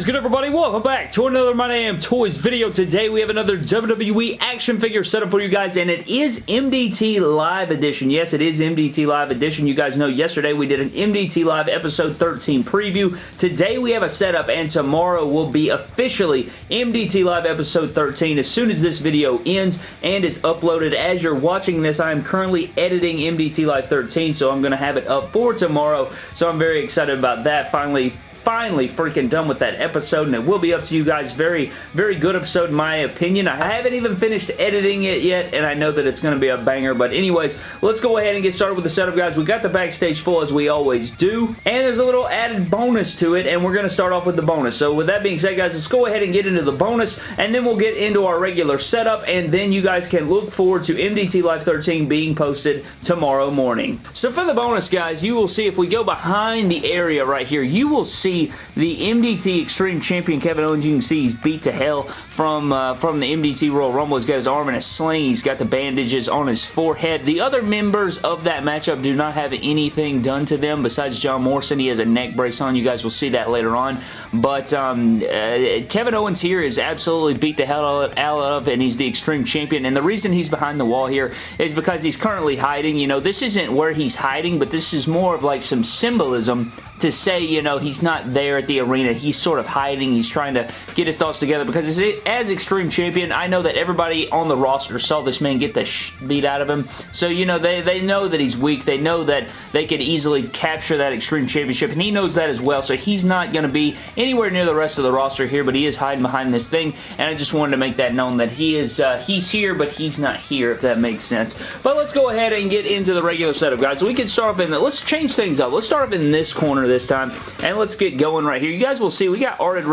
is good everybody? Welcome back to another My Damn Toys video. Today we have another WWE action figure setup for you guys and it is MDT Live Edition. Yes, it is MDT Live Edition. You guys know yesterday we did an MDT Live episode 13 preview. Today we have a setup and tomorrow will be officially MDT Live episode 13 as soon as this video ends and is uploaded. As you're watching this, I am currently editing MDT Live 13 so I'm going to have it up for tomorrow. So I'm very excited about that. Finally finally freaking done with that episode, and it will be up to you guys. Very, very good episode in my opinion. I haven't even finished editing it yet, and I know that it's going to be a banger, but anyways, let's go ahead and get started with the setup, guys. We got the backstage full as we always do, and there's a little added bonus to it, and we're going to start off with the bonus. So with that being said, guys, let's go ahead and get into the bonus, and then we'll get into our regular setup, and then you guys can look forward to MDT Live 13 being posted tomorrow morning. So for the bonus, guys, you will see if we go behind the area right here, you will see see the MDT Extreme Champion Kevin Owens. You can see he's beat to hell from, uh, from the MDT Royal Rumble. He's got his arm in a sling. He's got the bandages on his forehead. The other members of that matchup do not have anything done to them besides John Morrison. He has a neck brace on. You guys will see that later on. But um, uh, Kevin Owens here is absolutely beat the hell out of and he's the Extreme Champion. And the reason he's behind the wall here is because he's currently hiding. You know, this isn't where he's hiding, but this is more of like some symbolism to say, you know, he's not there at the arena. He's sort of hiding. He's trying to get his thoughts together because as Extreme Champion, I know that everybody on the roster saw this man get the beat out of him. So, you know, they, they know that he's weak. They know that they could easily capture that Extreme Championship, and he knows that as well. So he's not going to be anywhere near the rest of the roster here, but he is hiding behind this thing, and I just wanted to make that known that he is uh, he's here, but he's not here, if that makes sense. But let's go ahead and get into the regular setup, guys. We can start off in the, let's change things up. Let's start off in this corner this time. And let's get going right here. You guys will see we got arted,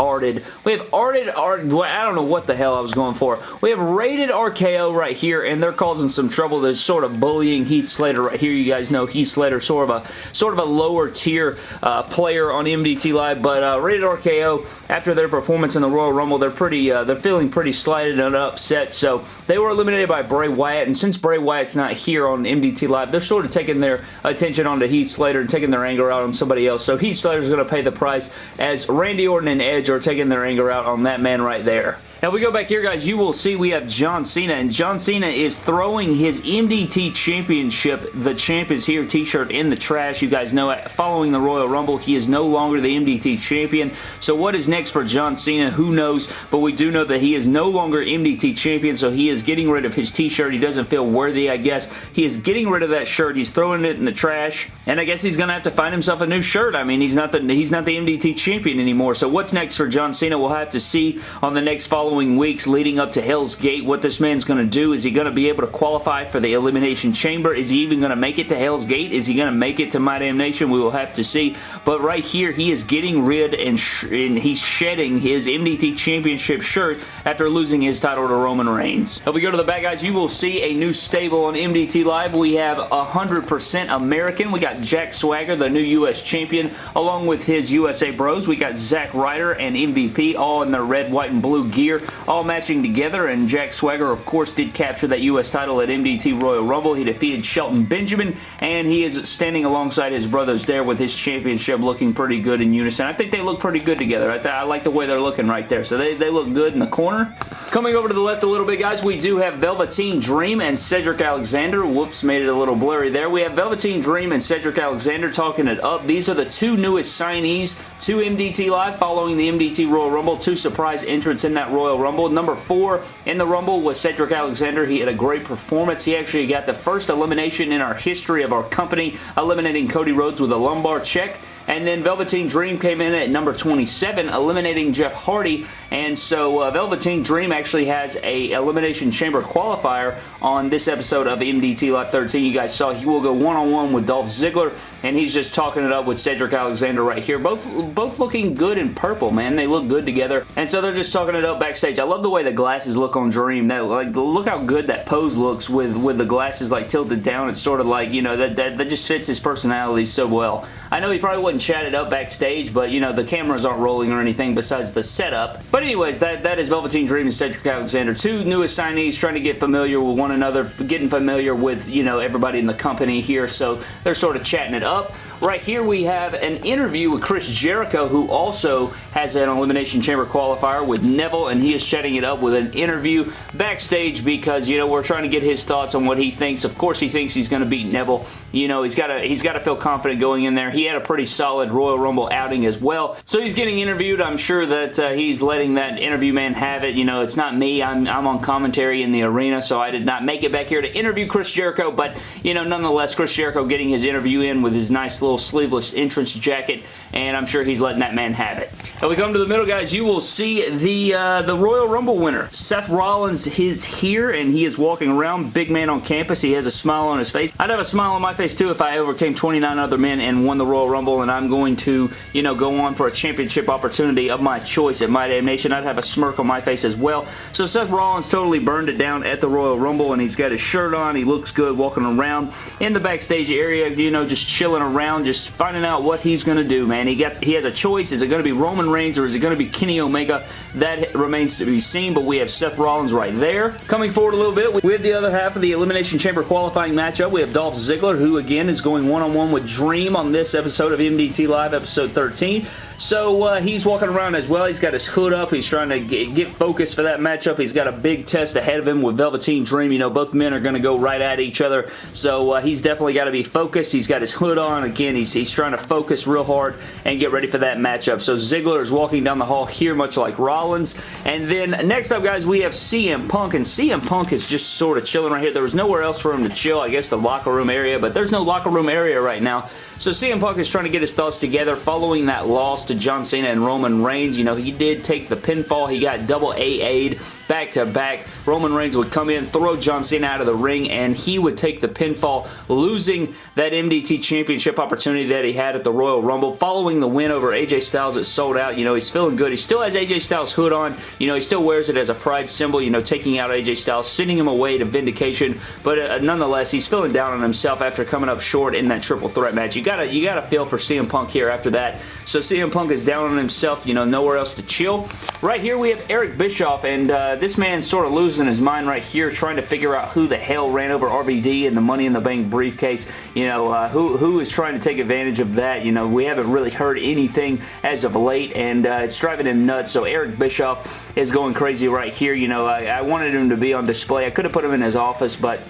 arted. We have arted, arted, I don't know what the hell I was going for. We have rated RKO right here, and they're causing some trouble. They're sort of bullying Heath Slater right here. You guys know Heath Slater, sort of a sort of a lower tier uh, player on MDT Live, but uh, rated RKO after their performance in the Royal Rumble, they're pretty, uh, they're feeling pretty slighted and upset. So they were eliminated by Bray Wyatt, and since Bray Wyatt's not here on MDT Live, they're sort of taking their attention onto Heath Slater and taking their anger out on somebody else. So Heath Slater's going to pay the price as Randy Orton and Edge are taking their anger out on that man right there. Now, we go back here, guys, you will see we have John Cena, and John Cena is throwing his MDT Championship, the Champ is Here t-shirt in the trash. You guys know, following the Royal Rumble, he is no longer the MDT Champion. So what is next for John Cena? Who knows? But we do know that he is no longer MDT Champion, so he is getting rid of his t-shirt. He doesn't feel worthy, I guess. He is getting rid of that shirt. He's throwing it in the trash, and I guess he's going to have to find himself a new shirt. I mean, he's not the he's not the MDT Champion anymore. So what's next for John Cena? We'll have to see on the next following following weeks leading up to Hell's Gate what this man's going to do. Is he going to be able to qualify for the Elimination Chamber? Is he even going to make it to Hell's Gate? Is he going to make it to My Damn Nation? We will have to see. But right here, he is getting rid and, and he's shedding his MDT Championship shirt after losing his title to Roman Reigns. If we go to the back, guys, you will see a new stable on MDT Live. We have 100% American. We got Jack Swagger, the new U.S. Champion, along with his USA Bros. We got Zack Ryder and MVP all in their red, white, and blue gear all matching together, and Jack Swagger, of course, did capture that U.S. title at MDT Royal Rumble. He defeated Shelton Benjamin, and he is standing alongside his brothers there with his championship looking pretty good in unison. I think they look pretty good together. I, I like the way they're looking right there, so they, they look good in the corner. Coming over to the left a little bit, guys, we do have Velveteen Dream and Cedric Alexander. Whoops, made it a little blurry there. We have Velveteen Dream and Cedric Alexander talking it up. These are the two newest signees to MDT Live following the MDT Royal Rumble. Two surprise entrants in that Royal Royal Rumble. Number four in the Rumble was Cedric Alexander. He had a great performance. He actually got the first elimination in our history of our company, eliminating Cody Rhodes with a lumbar check. And then Velveteen Dream came in at number 27, eliminating Jeff Hardy. And so uh, Velveteen Dream actually has a Elimination Chamber qualifier on this episode of MDT Live 13. You guys saw he will go one-on-one -on -one with Dolph Ziggler, and he's just talking it up with Cedric Alexander right here. Both, both looking good in purple, man. They look good together. And so they're just talking it up backstage. I love the way the glasses look on Dream. That like Look how good that pose looks with, with the glasses like tilted down. It's sort of like, you know, that, that, that just fits his personality so well. I know he probably wouldn't chat it up backstage, but, you know, the cameras aren't rolling or anything besides the setup. But But anyways, that, that is Velveteen Dream and Cedric Alexander. Two newest signees trying to get familiar with one another, getting familiar with, you know, everybody in the company here. So they're sort of chatting it up. Right here we have an interview with Chris Jericho who also has an Elimination Chamber qualifier with Neville and he is chatting it up with an interview backstage because, you know, we're trying to get his thoughts on what he thinks. Of course he thinks he's going to beat Neville. You know, he's got to he's got to feel confident going in there. He had a pretty solid Royal Rumble outing as well. So he's getting interviewed. I'm sure that uh, he's letting that interview man have it. You know, it's not me. I'm, I'm on commentary in the arena, so I did not make it back here to interview Chris Jericho, but, you know, nonetheless, Chris Jericho getting his interview in with his nice little sleeveless entrance jacket, and I'm sure he's letting that man have it. And we come to the middle, guys. You will see the, uh, the Royal Rumble winner. Seth Rollins is here, and he is walking around. Big man on campus. He has a smile on his face. I'd have a smile on my face, too, if I overcame 29 other men and won the Royal Rumble, and I'm going to, you know, go on for a championship opportunity of my choice at My Damn Nation. I'd have a smirk on my face as well. So Seth Rollins totally burned it down at the Royal Rumble, and he's got his shirt on. He looks good walking around in the backstage area, you know, just chilling around, just finding out what he's going to do, man. He gets he has a choice. Is it going to be Roman Reigns or is it going to be Kenny Omega? That remains to be seen, but we have Seth Rollins right there. Coming forward a little bit, we have the other half of the Elimination Chamber qualifying matchup. We have Dolph Ziggler, who again is going one-on-one -on -one with Dream on this episode of MDT Live, episode 13. So uh, he's walking around as well. He's got his hood up. He's trying to get, focused for that matchup. He's got a big test ahead of him with Velveteen Dream. You know, both men are going to go right at each other. So uh, he's definitely got to be focused. He's got his hood on. Again, he's, he's trying to focus real hard and get ready for that matchup. So Ziggler is walking down the hall here, much like Rollins. And then next up, guys, we have CM Punk. And CM Punk is just sort of chilling right here. There was nowhere else for him to chill. I guess the locker room area, but there's no locker room area right now. So CM Punk is trying to get his thoughts together following that loss to John Cena and Roman Reigns. You know, he did take the pinfall. He got double AA'd back to back. Roman Reigns would come in, throw John Cena out of the ring, and he would take the pinfall, losing that MDT Championship opportunity that he had at the Royal Rumble. Following the win over AJ Styles, it sold out. You know, he's feeling good. He still has AJ Styles' hood on. You know, he still wears it as a pride symbol, you know, taking out AJ Styles, sending him away to Vindication, but uh, nonetheless, he's feeling down on himself after coming up short in that triple threat match. You gotta, you gotta feel for CM Punk here after that. So CM Punk is down on himself, you know, nowhere else to chill. Right here, we have Eric Bischoff, and uh, this man's sort of losing his mind right here, trying to figure out who the hell ran over RVD and the Money in the Bank briefcase. You know, uh, who, who is trying to take advantage of that? You know, we haven't really heard anything as of late, and uh, it's driving him nuts. So Eric Bischoff is going crazy right here. You know, I, I wanted him to be on display. I could have put him in his office, but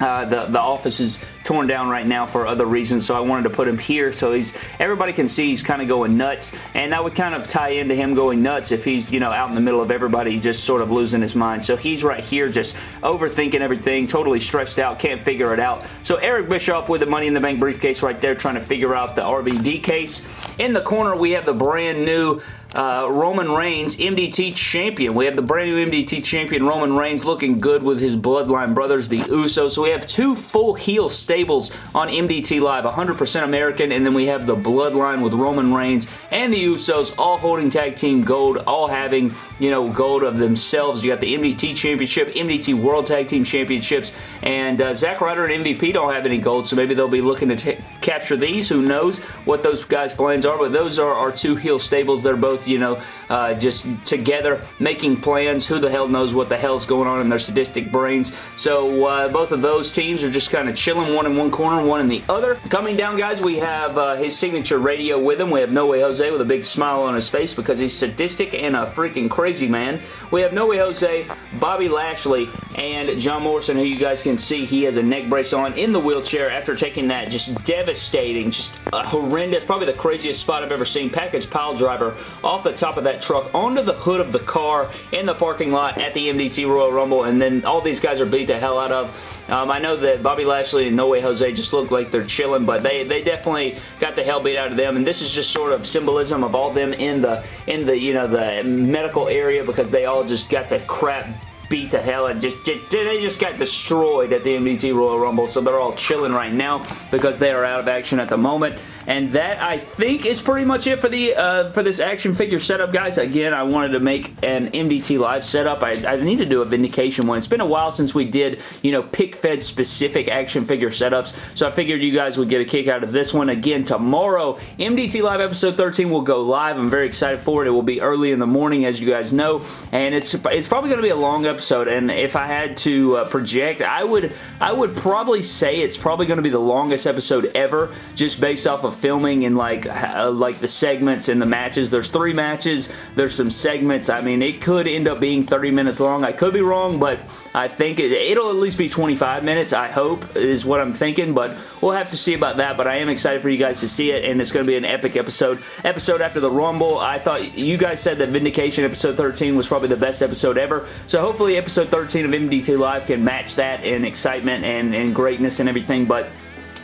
uh, the, the office is torn down right now for other reasons, so I wanted to put him here so he's everybody can see he's kind of going nuts, and that would kind of tie into him going nuts if he's, you know, out in the middle of everybody just sort of losing his mind. So he's right here just overthinking everything, totally stressed out, can't figure it out. So Eric Bischoff with the Money in the Bank briefcase right there trying to figure out the RVD case. In the corner, we have the brand new uh, Roman Reigns, MDT champion. We have the brand new MDT champion, Roman Reigns, looking good with his bloodline brothers, the Usos. So we have two full heel stables on MDT Live, 100% American, and then we have the bloodline with Roman Reigns and the Usos, all holding tag team gold, all having, you know, gold of themselves. You got the MDT championship, MDT World Tag Team Championships, and uh, Zack Ryder and MVP don't have any gold, so maybe they'll be looking to capture these. Who knows what those guys' plans are, but those are our two heel stables. They're both you know, uh, just together making plans. Who the hell knows what the hell's going on in their sadistic brains. So uh, both of those teams are just kind of chilling, one in one corner, one in the other. Coming down, guys, we have uh, his signature radio with him. We have No Way Jose with a big smile on his face because he's sadistic and a freaking crazy man. We have No Way Jose, Bobby Lashley, and John Morrison, who you guys can see he has a neck brace on in the wheelchair after taking that just devastating, just horrendous, probably the craziest spot I've ever seen, package pile driver off the top of that truck onto the hood of the car in the parking lot at the MDT Royal Rumble, and then all these guys are beat the hell out of. Um, I know that Bobby Lashley and No Way Jose just look like they're chilling, but they, they definitely got the hell beat out of them, and this is just sort of symbolism of all them in the, in the, you know, the medical area because they all just got the crap beat to hell and just, just, they just got destroyed at the MDT Royal Rumble. So they're all chilling right now because they are out of action at the moment And that, I think, is pretty much it for the uh, for this action figure setup, guys. Again, I wanted to make an MDT Live setup. I, I need to do a Vindication one. It's been a while since we did, you know, pick fed specific action figure setups, so I figured you guys would get a kick out of this one. Again, tomorrow, MDT Live episode 13 will go live. I'm very excited for it. It will be early in the morning, as you guys know, and it's it's probably going to be a long episode, and if I had to uh, project, I would I would probably say it's probably going to be the longest episode ever, just based off of filming and like uh, like the segments and the matches. There's three matches. There's some segments. I mean, it could end up being 30 minutes long. I could be wrong, but I think it, it'll at least be 25 minutes, I hope, is what I'm thinking, but we'll have to see about that, but I am excited for you guys to see it, and it's going to be an epic episode. Episode after the Rumble, I thought you guys said that Vindication episode 13 was probably the best episode ever, so hopefully episode 13 of MDT Live can match that in excitement and, and greatness and everything, but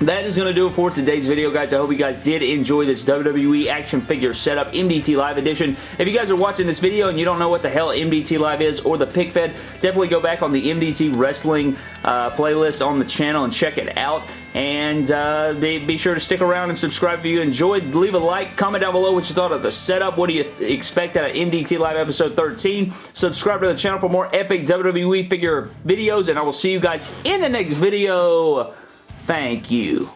that is going to do it for today's video, guys. I hope you guys did enjoy this WWE action figure setup MDT Live edition. If you guys are watching this video and you don't know what the hell MDT Live is or the pick fed, definitely go back on the MDT Wrestling uh, playlist on the channel and check it out. And uh, be, be, sure to stick around and subscribe if you enjoyed. Leave a like, comment down below what you thought of the setup. What do you expect out of MDT Live episode 13? Subscribe to the channel for more epic WWE figure videos, and I will see you guys in the next video. Thank you.